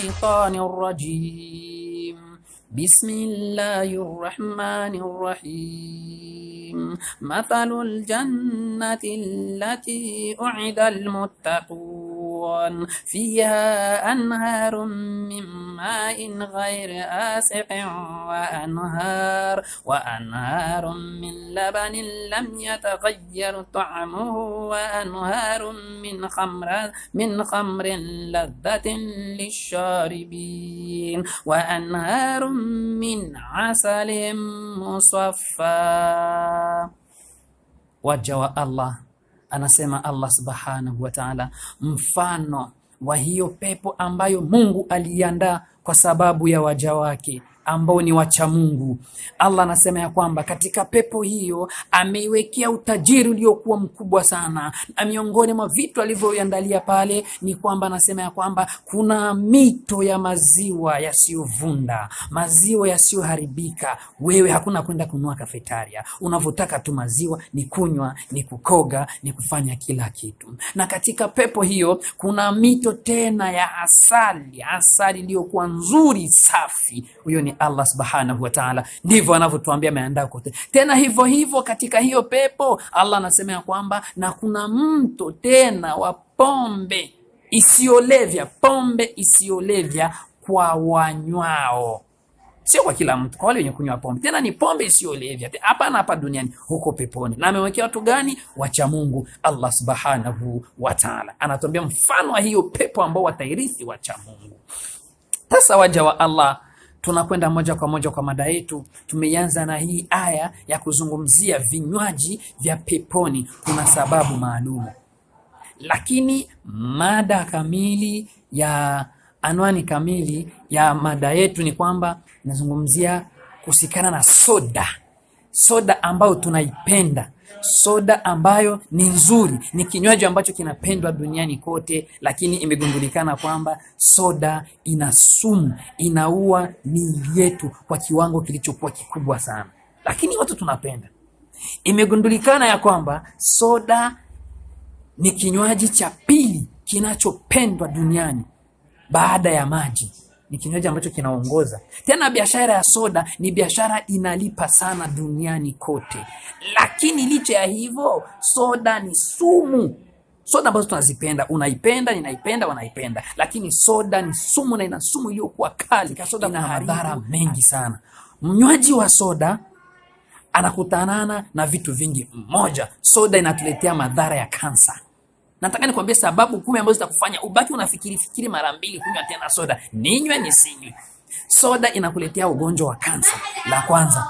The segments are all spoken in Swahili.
الشيطان الرجيم. بسم الله الرحمن الرحيم. مثل الجنة التي أعد المتقون. فيها أنهار من ماء غير آسق وأنهار وأنهار من لبن لم يتغير طعمه وأنهار من خمر من خمر لذة للشاربين. وأنهار من عسل مصفى. wa Allah anasema Allah subhanahu wa ta'ala, mfano wa hiyo pepo ambayo Mungu aliandaa kwa sababu ya waja wake ambao ni wacha Mungu. Allah anasema ya kwamba katika pepo hiyo ameiwekea utajiri uliokuwa mkubwa sana, na miongoni mwa vitu alivyoiandalia pale ni kwamba anasema ya kwamba kuna mito ya maziwa yasiyovunda, maziwa yasiyoharibika. Wewe hakuna kwenda kunua kafetaria, unavyotaka tu maziwa ni kunywa, ni kukoga, ni kufanya kila kitu. Na katika pepo hiyo kuna mito tena ya asali, asali iliyokuwa nzuri safi. Huyo ni Allah subhanahu wa ta'ala, ndivyo anavyotuambia ameandaa kote. Tena hivyo hivyo katika hiyo pepo Allah anasema ya kwamba na kuna mto tena wa pombe isiyolevya, pombe isiyolevya kwa wanywao sio kwa kila mtu, kwa wale wenye kunywa pombe. Tena ni pombe isiyolevya, hapana hapa duniani, huko peponi. Na amewekea watu gani? Wacha Mungu. Allah subhanahu wa ta'ala anatuambia mfano wa hiyo pepo ambao watairithi wacha Mungu. Sasa waja wa Allah tunakwenda moja kwa moja kwa mada yetu. Tumeanza na hii aya ya kuzungumzia vinywaji vya peponi, kuna sababu maalum, lakini mada kamili ya anwani kamili ya mada yetu ni kwamba inazungumzia kusikana na soda, soda ambayo tunaipenda soda ambayo ni nzuri, ni kinywaji ambacho kinapendwa duniani kote, lakini imegundulikana kwamba soda ina sumu, inaua miili yetu kwa kiwango kilichokuwa kikubwa sana, lakini watu tunapenda. Imegundulikana ya kwamba soda ni kinywaji cha pili kinachopendwa duniani baada ya maji ni kinywaji ambacho kinaongoza. Tena biashara ya soda ni biashara inalipa sana duniani kote, lakini licha ya hivyo, soda ni sumu. Soda ambazo tunazipenda, unaipenda, ninaipenda, wanaipenda, lakini soda ni sumu na ina sumu iliyokuwa kali. Soda ina madhara mengi sana. Mnywaji wa soda anakutanana na vitu vingi. Mmoja, soda inatuletea madhara ya kansa. Nataka nikwambie sababu kumi ambazo zitakufanya ubaki unafikiri fikiri mara mbili kunywa tena soda, ninywe nisinywe. Soda inakuletea ugonjwa wa kansa. La kwanza,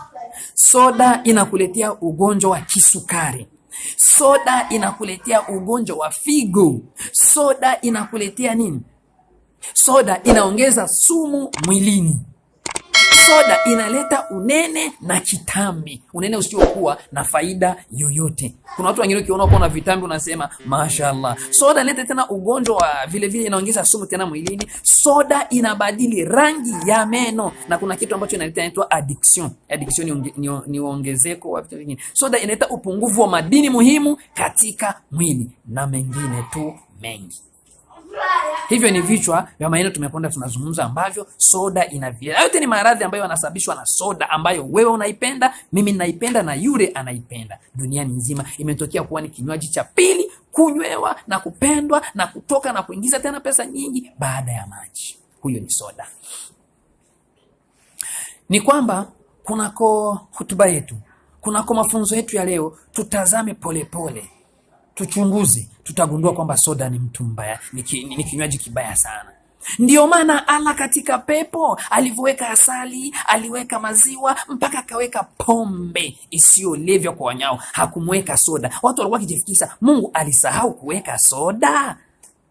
soda inakuletea ugonjwa wa kisukari. Soda inakuletea ugonjwa wa figo. Soda inakuletea nini? Soda inaongeza sumu mwilini. Soda inaleta unene na kitambi, unene usiokuwa na faida yoyote. Kuna watu wengine ukiona uko na vitambi unasema mashaallah. Soda inaleta tena ugonjwa wa vile vile, inaongeza sumu tena mwilini. Soda inabadili rangi ya meno, na kuna kitu ambacho inaleta inaitwa addiction. Addiction ni, ongezeko wa vitu vingine. Soda inaleta upungufu wa madini muhimu katika mwili na mengine tu mengi. Hivyo ni vichwa vya maneno tumekwenda tunazungumza, ambavyo soda ina Yote ni maradhi ambayo yanasababishwa na soda, ambayo wewe unaipenda, mimi ninaipenda, na yule anaipenda. Duniani nzima imetokea kuwa ni kinywaji cha pili kunywewa na kupendwa na kutoka na kuingiza tena pesa nyingi baada ya maji. Huyo ni soda. Ni kwamba kunako hutuba yetu, kunako mafunzo yetu ya leo, tutazame polepole pole tuchunguze, tutagundua kwamba soda ni mtu mbaya, ni kinywaji kibaya sana. ndio maana ala katika pepo alivyoweka asali, aliweka maziwa, mpaka akaweka pombe isiyolevya kwa wanyao, hakumweka soda. Watu walikuwa wakijifikisha, Mungu alisahau kuweka soda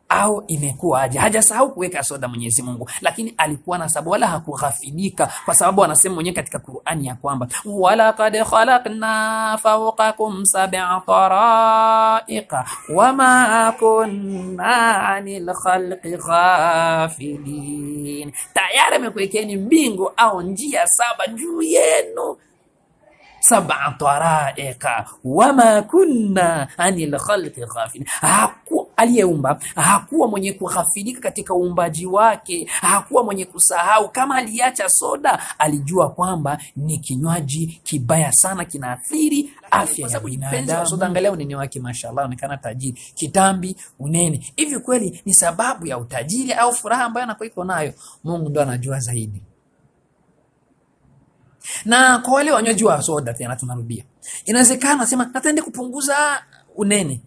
au imekuwa aje? Hajasahau kuweka soda Mwenyezi Mungu, lakini alikuwa na sababu, wala hakughafilika, kwa sababu anasema mwenyewe katika Qur'ani ya kwamba walaqad khalaqna fawqakum sab'a taraiqa wama kunna anil khalqi ghafilin, tayari amekuwekeni mbingu au njia saba juu yenu. Sab'a taraiqa wama kunna anil khalqi ghafilin, aliyeumba hakuwa mwenye kughafilika katika uumbaji wake, hakuwa mwenye kusahau. Kama aliacha soda, alijua kwamba ni kinywaji kibaya sana, kinaathiri afya ya binadamu. Soda, angalia unene wake, mashallah, onekana tajiri, kitambi, unene. Hivi kweli ni sababu ya utajiri au furaha ambayo anakuwa iko nayo? Mungu ndo anajua zaidi. Na kwa wale wanywaji wa soda, tena tunarudia, inawezekana nasema nataende kupunguza unene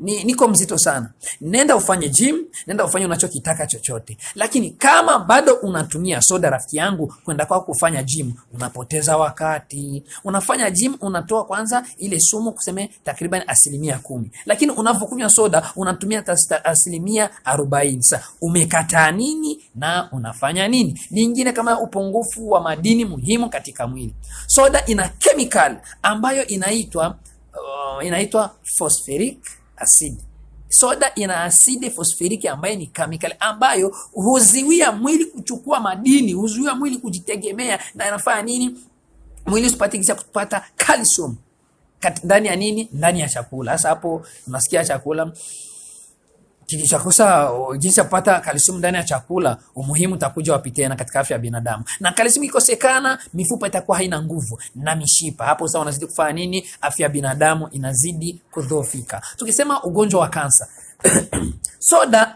ni, niko mzito sana, nenda ufanye gym, nenda ufanye unachokitaka chochote, lakini kama bado unatumia soda, rafiki yangu, kwenda kwako kufanya gym, unapoteza wakati. Unafanya gym, unatoa kwanza ile sumu, kuseme takriban asilimia kumi, lakini unavyokunywa soda unatumia asilimia arobaini. Sasa umekataa nini na unafanya nini? Nyingine kama upungufu wa madini muhimu katika mwili, soda ina chemical ambayo inaitwa uh, inaitwa phosphoric acid. Soda ina asidi fosforiki ambayo ni chemical ambayo huziwia mwili kuchukua madini, huzuia mwili kujitegemea, na inafanya nini? Mwili usipate kisha kupata calcium ndani ya nini? Ndani ya chakula. Sasa hapo unasikia chakula kikishakosa jinsi ya kupata kalsiamu ndani ya chakula, umuhimu utakuja wapi tena katika afya ya binadamu? Na kalsiamu ikosekana, mifupa itakuwa haina nguvu na mishipa. Hapo sasa unazidi kufanya nini? Afya ya binadamu inazidi kudhoofika. Tukisema ugonjwa wa kansa soda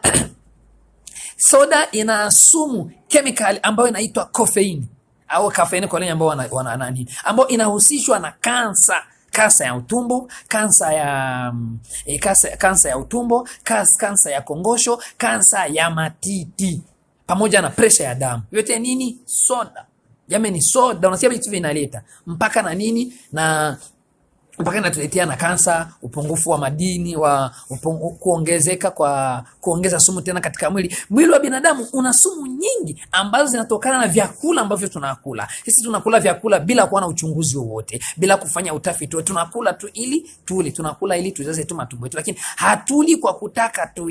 soda ina sumu kemikali ambayo inaitwa kofeini au kafeini kwa wale ambao wana, wana nani, ambayo inahusishwa na kansa kansa ya utumbo, kansa ya e, kansa, kansa ya utumbo, kansa, kansa ya kongosho, kansa ya matiti pamoja na presha ya damu. Yote nini? Soda. Jamani, soda unasikia vitu vinaleta mpaka na nini na mpaka inatuletea na kansa, upungufu wa madini wa upungu, kuongezeka kwa kuongeza sumu tena katika mwili. Mwili wa binadamu una sumu nyingi ambazo zinatokana na vyakula ambavyo tunakula. Sisi tunakula vyakula bila kuwa na uchunguzi wowote, bila kufanya utafiti. Tunakula tu ili tuli, tunakula ili tujaze tu matumbo yetu, lakini hatuli kwa kutaka tu,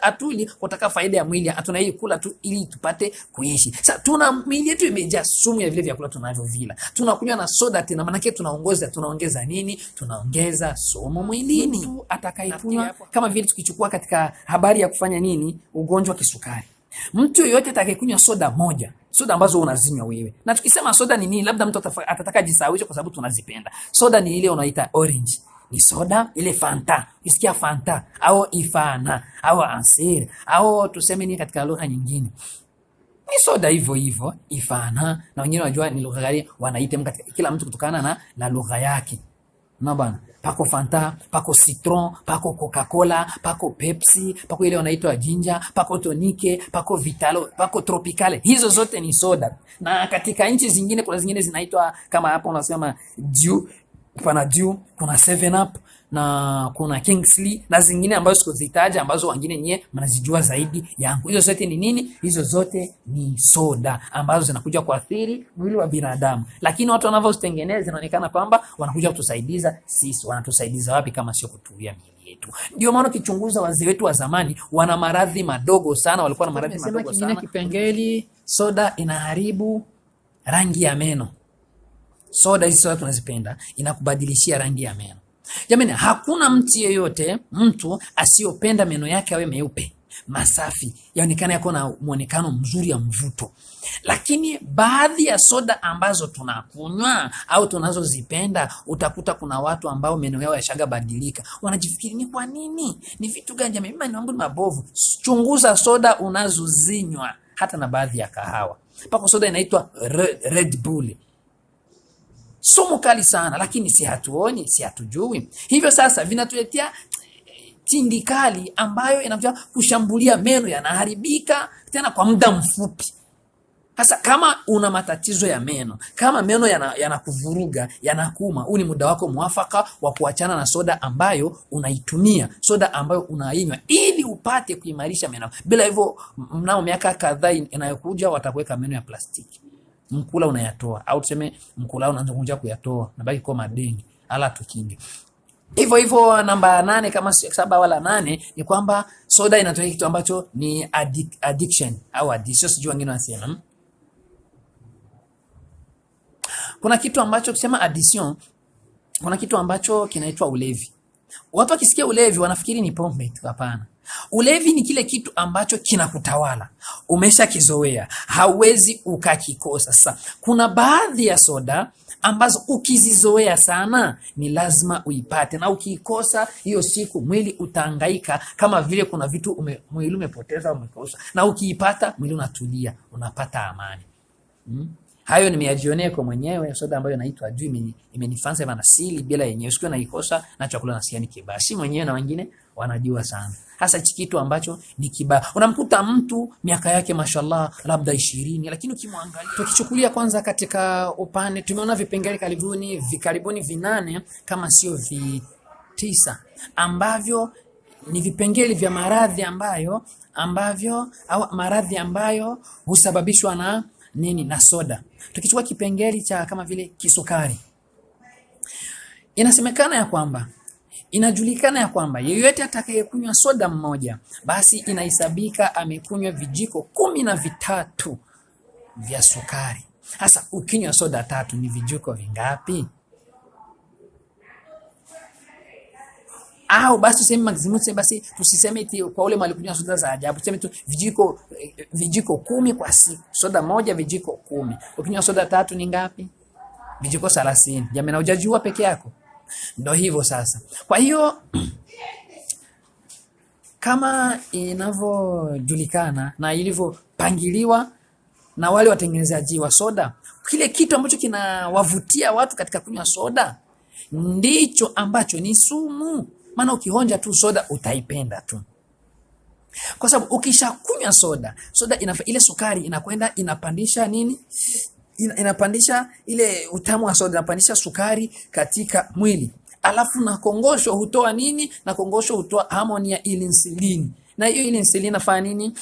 hatuli kutaka faida ya mwili. Tunai kula tu ili tupate kuishi. Sasa tuna mwili yetu imejaa sumu ya vile vyakula tunavyovila. Tunakunywa na soda tena, maana yake tunaongoza, tunaongeza nini? Tunaongeza sumu mwilini. Mtu atakayekunywa kama vile tukichukua katika habari ya kufanya nini, ugonjwa kisukari, mtu yoyote atakayekunywa soda moja, soda ambazo unazinywa wewe, na tukisema soda ni nini, labda mtu atataka jisawisha, kwa sababu tunazipenda. Soda. Ni ile unaita orange, ni soda ile Fanta, ukisikia Fanta au Ifana au Ansir au tuseme nini katika lugha nyingine. Ni soda hivyo hivyo Ifana, na wengine wanajua ni lugha gani wanaita katika kila mtu kutokana na, na lugha yake na bana pako Fanta, pako Citron, pako Coca-Cola, pako Pepsi, pako ile wanaitwa Jinja, pako Tonike, pako Vitalo, pako Tropicale. Hizo zote ni soda, na katika nchi zingine kuna zingine zinaitwa kama hapo unasema Dew, pana Dew, kuna Seven Up na kuna Kingsley na zingine ambazo sikuzitaja, ambazo wengine nyie mnazijua zaidi yangu. Hizo zote ni nini? Hizo zote ni soda ambazo zinakuja kuathiri mwili wa binadamu, lakini watu wanavyozitengeneza zinaonekana kwamba wanakuja kutusaidiza sisi. Wanatusaidiza wapi kama sio kutuia miili yetu? Ndio maana ukichunguza wazee wetu wa zamani wana maradhi madogo sana, walikuwa na maradhi madogo sana. Kipengeli, soda inaharibu rangi ya meno. Soda hizi soda tunazipenda, inakubadilishia rangi ya meno. Jamani, hakuna mtu yeyote mtu asiyopenda meno yake awe meupe masafi, yaonekana yako na mwonekano mzuri ya mvuto. Lakini baadhi ya soda ambazo tunakunywa au tunazozipenda, utakuta kuna watu ambao meno yao yashaga badilika, wanajifikiri ni kwa nini, ni vitu gani? Jamani, meno yangu ni mabovu. Chunguza soda unazozinywa, hata na baadhi ya kahawa. Pako soda inaitwa Red Bull sumu kali sana, lakini si hatuoni, si hatujui. Hivyo sasa vinatuletea tindikali ambayo inakuja kushambulia meno, yanaharibika tena kwa muda mfupi. Sasa kama una matatizo ya meno, kama meno yanakuvuruga, yana yanakuma, huu ni muda wako mwafaka wa kuachana na soda ambayo unaitumia, soda ambayo unainywa ili upate kuimarisha meno. Bila hivyo, mnamo miaka kadhaa inayokuja watakuweka meno ya plastiki mkula unayatoa au tuseme mkula unaanza kuja kuyatoa, nabaki kwa madeni ala tukinge. Hivyo hivyo, namba nane kama saba wala nane ni kwamba soda inatoa kitu ambacho ni addic addiction au addiction, sijui wengine wanasema. Kuna kitu ambacho kusema addiction, kuna kitu ambacho kinaitwa ulevi. Watu wakisikia ulevi wanafikiri ni pombe tu. Hapana, ulevi ni kile kitu ambacho kinakutawala, umeshakizoea, hauwezi ukakikosa. Sasa kuna baadhi ya soda ambazo ukizizoea sana ni lazima uipate, na ukiikosa hiyo siku mwili utaangaika, kama vile kuna vitu ume, mwili umepoteza umekosa, na ukiipata mwili unatulia, unapata amani hmm? Hayo nimeyajionea kwa mwenyewe. Soda ambayo inaitwa Adui imeni- imenifanza hivyo nasili bila yenyewe, na naikosa na chakula na ni kibaya, si mwenyewe na wengine wanajua sana, hasa hichi kitu ambacho ni kibaya. Unamkuta mtu miaka yake mashallah labda ishirini, lakini ukimwangalia, tukichukulia kwanza katika upande, tumeona vipengele karibuni vikaribuni vinane kama sio vitisa ambavyo ni vipengele vya maradhi ambayo ambavyo au maradhi ambayo husababishwa na nini? Na soda. Tukichukua kipengele cha kama vile kisukari, inasemekana ya kwamba inajulikana ya kwamba yeyote atakayekunywa soda mmoja, basi inahesabika amekunywa vijiko kumi na vitatu vya sukari. Sasa ukinywa soda tatu ni vijiko vingapi? Au basi tuseme maximum, tuseme basi tusiseme eti kwa ule malikunywa soda za ajabu, tuseme tu vijiko vijiko kumi kwa siku, soda moja vijiko kumi. Ukinywa soda tatu ni ngapi? Vijiko thelathini. Jamani, na hujajua peke yako. Ndio hivyo sasa. Kwa hiyo kama inavyojulikana na ilivyopangiliwa na wale watengenezaji wa soda, kile kitu ambacho kinawavutia watu katika kunywa soda ndicho ambacho ni sumu. Maana ukionja tu soda utaipenda tu, kwa sababu ukishakunywa soda, soda inafa, ile sukari inakwenda inapandisha nini, ina, inapandisha ile utamu wa soda, inapandisha sukari katika mwili, alafu na kongosho hutoa nini, na kongosho hutoa homoni ya insulini, na hiyo insulini inafanya nini?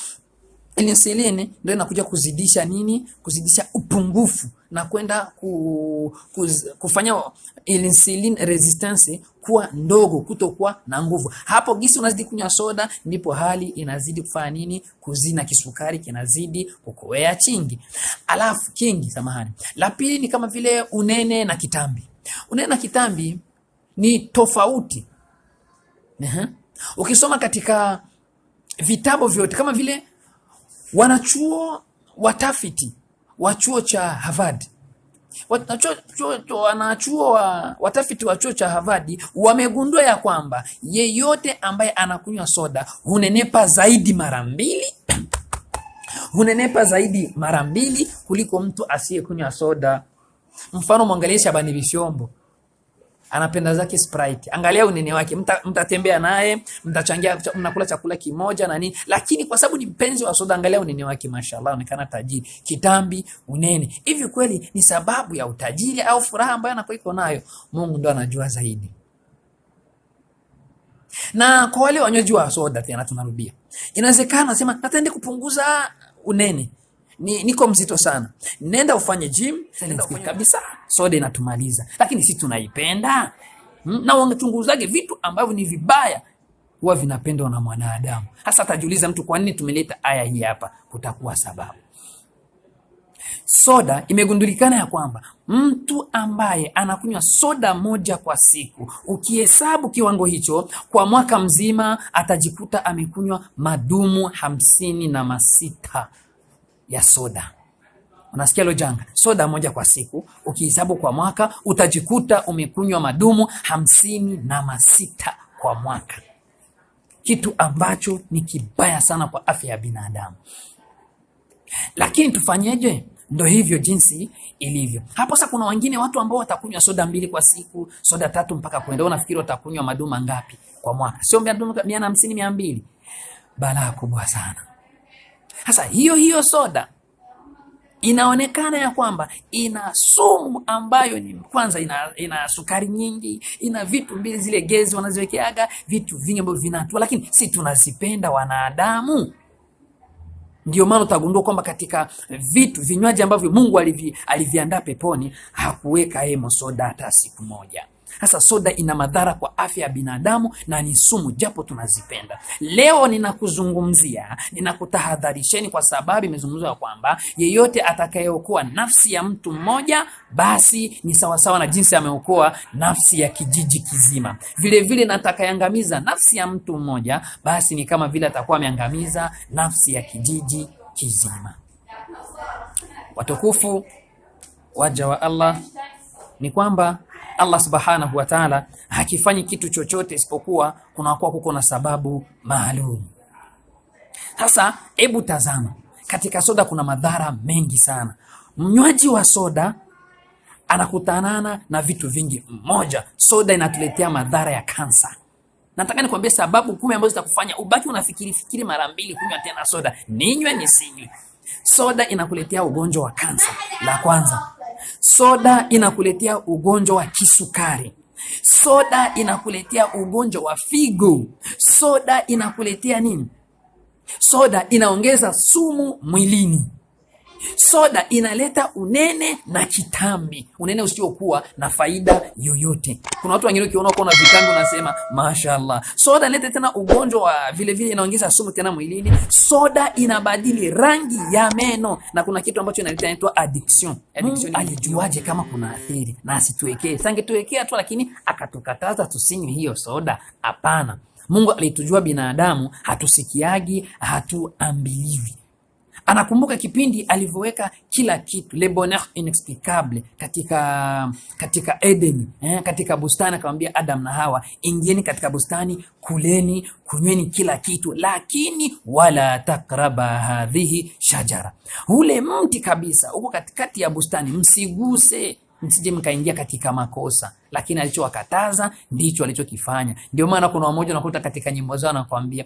Insulini ndio inakuja kuzidisha nini? Kuzidisha upungufu na kwenda ku, kuz, kufanya insulin resistance kuwa ndogo, kutokuwa na nguvu. Hapo gisi unazidi kunywa soda, ndipo hali inazidi kufanya nini? Kuzina, kisukari kinazidi kukoea chingi, alafu kingi, samahani. La pili ni kama vile unene na kitambi. Unene na kitambi ni tofauti. Ehe. Ukisoma katika vitabu vyote kama vile wanachuo watafiti wa chuo cha Harvard Wanachuo- chuo- chuo- wanachuo wa watafiti wa chuo cha Harvard wamegundua ya kwamba yeyote ambaye anakunywa soda hunenepa zaidi mara mbili hunenepa zaidi mara mbili kuliko mtu asiyekunywa soda. Mfano, mwangalie Shabani Bishombo anapenda zake Sprite. Angalia unene wake, mtatembea mta- naye, mtachangia, mnakula chakula kimoja na nini, lakini kwa sababu ni mpenzi wa soda, angalia unene wake, mashallah, anaonekana tajiri. Kitambi, unene, hivi kweli ni sababu ya utajiri au furaha ambayo anakuwa iko nayo? Mungu ndo anajua zaidi. Na kwa wale wanywaji wa soda, tena tunarudia, inawezekana nasema nataende kupunguza unene ni, niko mzito sana, nenda ufanye gym, nenda ufanye kabisa. Soda inatumaliza, lakini si tunaipenda hmm? na wangetunguzage vitu ambavyo ni vibaya huwa vinapendwa na mwanadamu. Hasa atajiuliza mtu, kwa nini tumeleta aya hii hapa? Kutakuwa sababu. Soda imegundulikana ya kwamba mtu ambaye anakunywa soda moja kwa siku, ukihesabu kiwango hicho kwa mwaka mzima, atajikuta amekunywa madumu hamsini na masita ya soda. Unasikia hilo janga? Soda moja kwa siku ukihesabu kwa mwaka utajikuta umekunywa madumu hamsini na masita kwa mwaka, kitu ambacho ni kibaya sana kwa afya ya binadamu. Lakini tufanyeje? Ndo hivyo jinsi ilivyo hapo. Sasa kuna wengine watu ambao watakunywa soda mbili kwa siku, soda tatu mpaka kwenda. Unafikiri watakunywa madumu ngapi kwa mwaka? Sio madumu mia na hamsini, mia mbili. Balaa kubwa sana. Sasa hiyo hiyo soda inaonekana ya kwamba ina sumu ambayo ni kwanza, ina, ina sukari nyingi, ina vitu mbili zile gezi wanaziwekeaga vitu vingi ambavyo vinatua, lakini si tunazipenda wanadamu. Ndio maana utagundua kwamba katika vitu vinywaji ambavyo Mungu alivi, aliviandaa peponi hakuweka hemo soda hata siku moja. Sasa soda ina madhara kwa afya ya binadamu na ni sumu, japo tunazipenda. Leo ninakuzungumzia, ninakutahadharisheni kwa sababu imezungumzwa kwamba yeyote atakayeokoa nafsi ya mtu mmoja, basi ni sawasawa na jinsi ameokoa nafsi ya kijiji kizima. Vilevile vile na nafsi ya mtu mmoja, basi ni kama vile atakuwa ameangamiza nafsi ya kijiji kizima. Watukufu waja wa Allah, ni kwamba Allah subhanahu wa ta'ala hakifanyi kitu chochote isipokuwa kunakuwa kuko na sababu maalum. Sasa hebu tazama, katika soda kuna madhara mengi sana. Mnywaji wa soda anakutanana na vitu vingi. Mmoja, soda inatuletea madhara ya kansa. Nataka nikwambie sababu kumi ambazo zitakufanya ubaki unafikiri fikiri mara mbili kunywa tena soda, ninywe nisinywe. Soda inakuletea ugonjwa wa kansa. La kwanza, soda inakuletea ugonjwa wa kisukari. Soda inakuletea ugonjwa wa figo. Soda inakuletea nini? Soda inaongeza sumu mwilini. Soda inaleta unene na kitambi, unene usiokuwa na faida yoyote. Kuna watu wengine ukiona uko na vitambi unasema mashaallah. Soda inaleta tena ugonjwa wa vile vile, inaongeza sumu tena mwilini. Soda inabadili rangi ya meno, na kuna kitu ambacho inaleta inaitwa addiction. Addiction alijuaje kama kuna athiri na asituwekee? Sangetuwekea tu, lakini akatukataza tusinywe hiyo soda? Hapana. Mungu alitujua binadamu hatusikiagi, hatuambiliwi anakumbuka kipindi alivyoweka kila kitu le bonheur inexplicable katika katika Eden eh, katika bustani akamwambia Adam na Hawa, ingieni katika bustani, kuleni, kunyweni kila kitu, lakini wala takraba hadhihi shajara, ule mti kabisa huko katikati ya bustani msiguse msije mkaingia katika makosa, lakini alichowakataza ndicho alichokifanya. Ndio maana kuna wamoja unakuta katika nyimbo zao anakuambia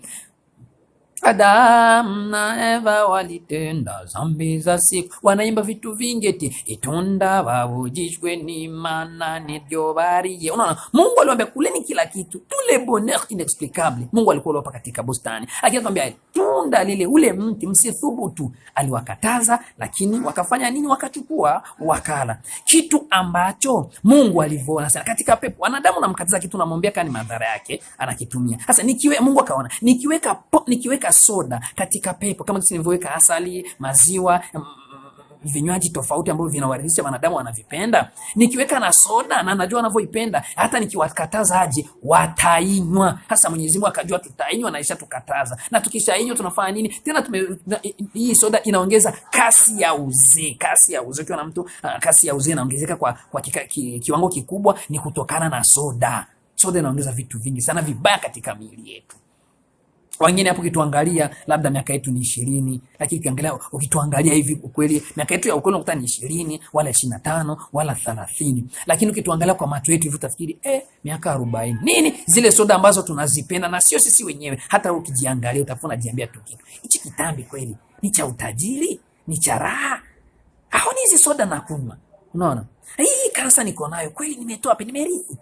Adamu na Eva walitenda dhambi za siku, wanaimba vitu vingi eti itunda wavujishwe ni mana niryo bariye. Unaona, Mungu aliwaambia kuleni kila kitu, tule bonheur inexplicable. Mungu alikuwa aliwapa katika bustani, lakini akamwambia tunda lile, ule mti msithubutu. Aliwakataza, lakini wakafanya nini? Wakachukua wakala, kitu ambacho Mungu alivyoona Sasa katika pepo. Wanadamu namkataza kitu, namwambia kani madhara yake, anakitumia. Sasa nikiwe Mungu akaona nikiweka po, nikiweka soda katika pepo kama jinsi nilivyoweka asali, maziwa, mm, vinywaji tofauti ambavyo vinawaridhisha wanadamu wanavipenda, nikiweka na soda na najua wanavyoipenda, hata nikiwakataza aje watainywa. Hasa Mwenyezi Mungu akajua tutainywa na isha tukataza, na tukishainywa tunafanya nini tena? Tume, hii soda inaongeza kasi ya uzee. Kasi ya uzee, na mtu ah, kasi ya uzee inaongezeka kwa, kwa kika, ki, kiwango kikubwa, ni kutokana na soda. Soda inaongeza vitu vingi sana vibaya katika miili yetu wengine hapo ukituangalia labda miaka yetu ni ishirini, lakini ukiangalia ukituangalia hivi ukweli miaka yetu ya ukweli unakuta ni ishirini wala ishirini na tano wala thelathini, lakini ukituangalia kwa macho yetu hivi utafikiri eh, miaka arobaini. Nini? Zile soda ambazo tunazipenda na sio sisi wenyewe, hata ukijiangalia utakuwa unajiambia tu kitu. Hichi kitambi kweli. Ni cha utajiri, ni cha raha? Au ni hizi soda nakunywa? Unaona, hii kansa niko nayo. Kweli, nimetoa pe, Nimerithi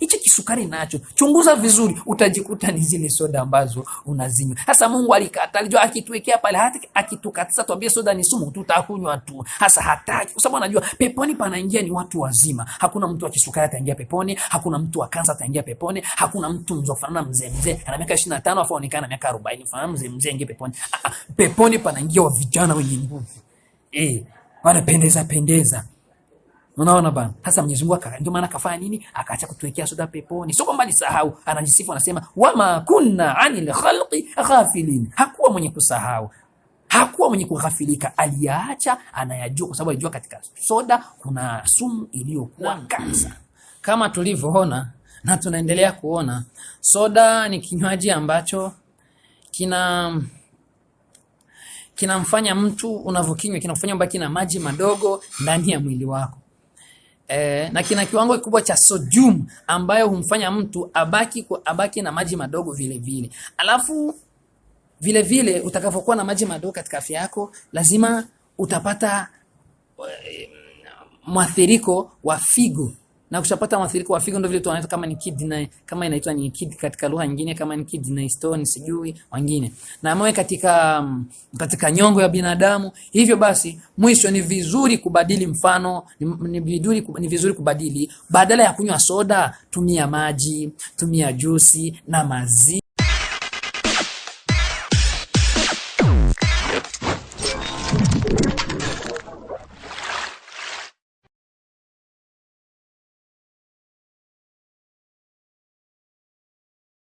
Hichi kisukari nacho, chunguza vizuri, utajikuta ni zile soda ambazo unazinywa. Hasa Mungu alikata, alijua akituwekea pale, hata akitukatisa tuambie soda ni sumu, tutakunywa tu. Sasa hataki, kwa sababu anajua peponi panaingia ni watu wazima. Hakuna mtu wa kisukari ataingia peponi, hakuna mtu wa kansa ataingia peponi, hakuna mtu mzofanana mzee mzee ana miaka 25 afa onekana miaka 40 fanana mzee mzee ingie peponi. Ah, ah, peponi panaingia wa vijana wenye nguvu eh, wanapendeza pendeza. Unaona bana, sasa Mwenyezi Mungu ndio maana akafanya nini? Akaacha kutuwekea soda peponi. Sio kwamba alisahau, anajisifu anasema, wama kunna anil khalqi ghafilin, hakuwa mwenye kusahau, hakuwa mwenye kughafilika, aliyaacha, anayajua, kwa sababu alijua katika soda kuna sumu iliyokuwa kansa. Kama tulivyoona na tunaendelea kuona, soda ni kinywaji ambacho kina kinamfanya mtu unavyokinywa kinakufanya ubaki na maji madogo ndani ya mwili wako e, na kina kiwango kikubwa cha sodium ambayo humfanya mtu abaki kwa abaki na maji madogo vile vile. Alafu vile vile utakapokuwa na maji madogo katika afya yako, lazima utapata mwathiriko wa figo na kushapata mwathiriko wa figo, ndio vile tunaita kama ni kidney, kama inaitwa ni kidney katika lugha nyingine, kama ni kidney stone, sijui wengine, na mawe katika katika nyongo ya binadamu. Hivyo basi, mwisho ni vizuri kubadili mfano, ni, ni, vizuri, ni vizuri kubadili, badala ya kunywa soda, tumia maji, tumia juisi na maziwa.